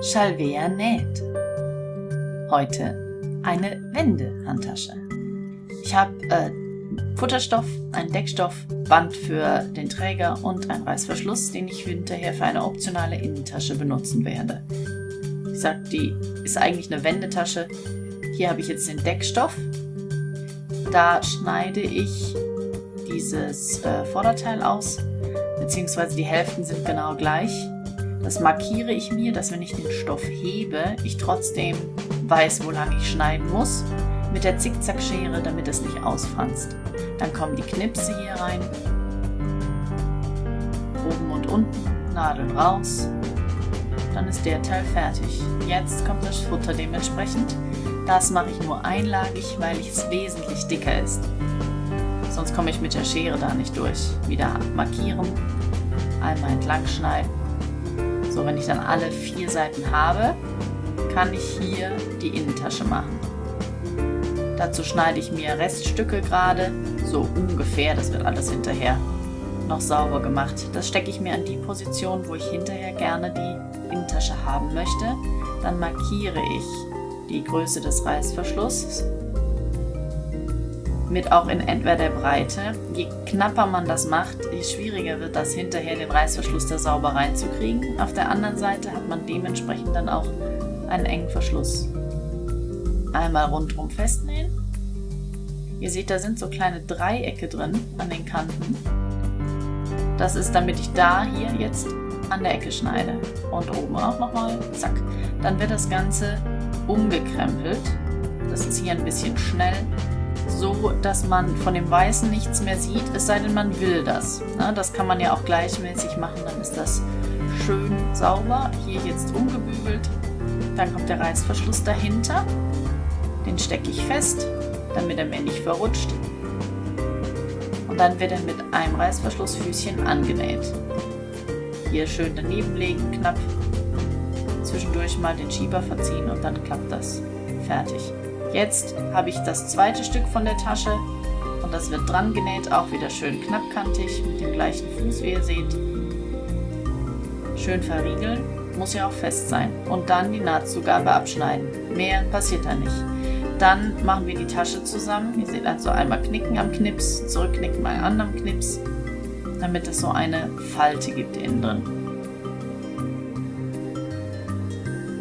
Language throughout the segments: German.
Shalvea näht. Heute eine Wendehandtasche. Ich habe äh, Futterstoff, einen Deckstoff, Band für den Träger und einen Reißverschluss, den ich hinterher für eine optionale Innentasche benutzen werde. Ich sag, die ist eigentlich eine Wendetasche. Hier habe ich jetzt den Deckstoff. Da schneide ich dieses äh, Vorderteil aus, beziehungsweise die Hälften sind genau gleich. Das markiere ich mir, dass wenn ich den Stoff hebe, ich trotzdem weiß, wo lang ich schneiden muss. Mit der Zickzackschere, damit es nicht ausfranst. Dann kommen die Knipse hier rein. Oben und unten, Nadeln raus. Dann ist der Teil fertig. Jetzt kommt das Futter dementsprechend. Das mache ich nur einlagig, weil es wesentlich dicker ist. Sonst komme ich mit der Schere da nicht durch. Wieder markieren, einmal entlang schneiden so, wenn ich dann alle vier Seiten habe, kann ich hier die Innentasche machen. Dazu schneide ich mir Reststücke gerade, so ungefähr, das wird alles hinterher noch sauber gemacht. Das stecke ich mir an die Position, wo ich hinterher gerne die Innentasche haben möchte. Dann markiere ich die Größe des Reißverschlusses mit auch in etwa der Breite. Je knapper man das macht, je schwieriger wird das hinterher den Reißverschluss da sauber reinzukriegen. Auf der anderen Seite hat man dementsprechend dann auch einen engen Verschluss. Einmal rundherum festnähen. Ihr seht, da sind so kleine Dreiecke drin an den Kanten. Das ist, damit ich da hier jetzt an der Ecke schneide. Und oben auch nochmal, zack. Dann wird das Ganze umgekrempelt. Das ist hier ein bisschen schnell so, dass man von dem Weißen nichts mehr sieht, es sei denn, man will das. Na, das kann man ja auch gleichmäßig machen, dann ist das schön sauber. Hier jetzt umgebügelt. Dann kommt der Reißverschluss dahinter. Den stecke ich fest, damit er mir nicht verrutscht. Und dann wird er mit einem Reißverschlussfüßchen angenäht. Hier schön daneben legen, knapp. Zwischendurch mal den Schieber verziehen und dann klappt das. Fertig. Jetzt habe ich das zweite Stück von der Tasche und das wird dran genäht, auch wieder schön knappkantig mit dem gleichen Fuß, wie ihr seht. Schön verriegeln, muss ja auch fest sein. Und dann die Nahtzugabe abschneiden. Mehr passiert da nicht. Dann machen wir die Tasche zusammen. Ihr seht also einmal knicken am Knips, zurückknicken bei anderen Knips, damit es so eine Falte gibt innen drin.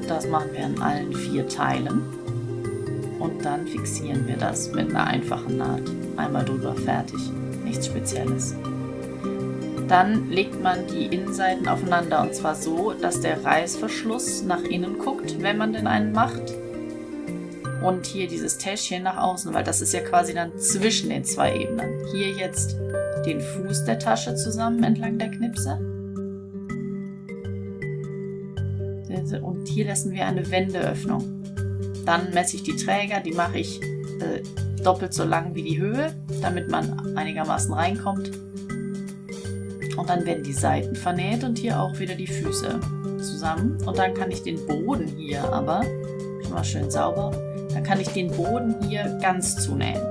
Das machen wir an allen vier Teilen und dann fixieren wir das mit einer einfachen Naht. Einmal drüber, fertig. Nichts Spezielles. Dann legt man die Innenseiten aufeinander und zwar so, dass der Reißverschluss nach innen guckt, wenn man denn einen macht. Und hier dieses Täschchen nach außen, weil das ist ja quasi dann zwischen den zwei Ebenen. Hier jetzt den Fuß der Tasche zusammen entlang der Knipse. Und hier lassen wir eine Wendeöffnung. Dann messe ich die Träger, die mache ich äh, doppelt so lang wie die Höhe, damit man einigermaßen reinkommt. Und dann werden die Seiten vernäht und hier auch wieder die Füße zusammen. Und dann kann ich den Boden hier aber, schon mal schön sauber, dann kann ich den Boden hier ganz zunähen.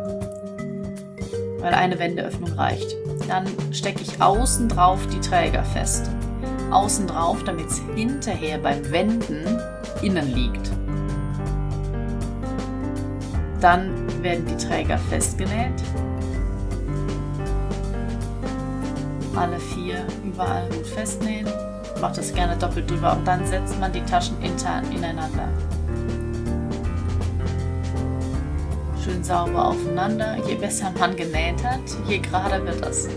Weil eine Wendeöffnung reicht. Dann stecke ich außen drauf die Träger fest. Außen drauf, damit es hinterher beim Wenden innen liegt. Dann werden die Träger festgenäht. Alle vier überall gut festnähen. Macht das gerne doppelt drüber und dann setzt man die Taschen intern ineinander. Schön sauber aufeinander. Je besser man genäht hat, je gerader wird das.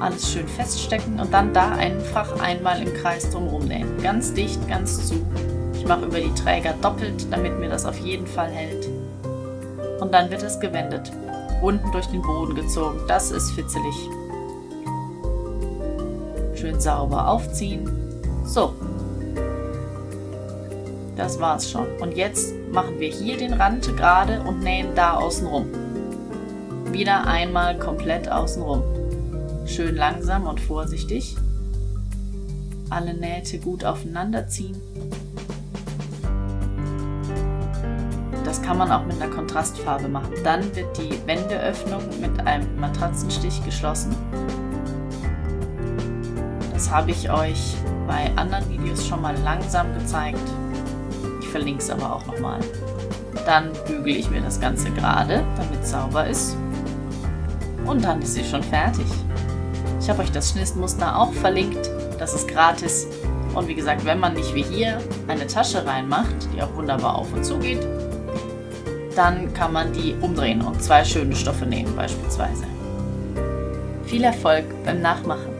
Alles schön feststecken und dann da einfach einmal im Kreis drumherum nähen. Ganz dicht, ganz zu. Ich mache über die Träger doppelt, damit mir das auf jeden Fall hält und dann wird es gewendet. Unten durch den Boden gezogen. Das ist fitzelig. Schön sauber aufziehen. So. Das war's schon. Und jetzt machen wir hier den Rand gerade und nähen da außen rum. Wieder einmal komplett außen rum. Schön langsam und vorsichtig. Alle Nähte gut aufeinander ziehen. Kann man auch mit einer Kontrastfarbe machen. Dann wird die Wendeöffnung mit einem Matratzenstich geschlossen. Das habe ich euch bei anderen Videos schon mal langsam gezeigt. Ich verlinke es aber auch nochmal. Dann bügele ich mir das Ganze gerade, damit es sauber ist. Und dann ist sie schon fertig. Ich habe euch das Schnittmuster auch verlinkt. Das ist gratis. Und wie gesagt, wenn man nicht wie hier eine Tasche reinmacht, die auch wunderbar auf und zu geht, dann kann man die umdrehen und zwei schöne Stoffe nehmen beispielsweise. Viel Erfolg beim Nachmachen!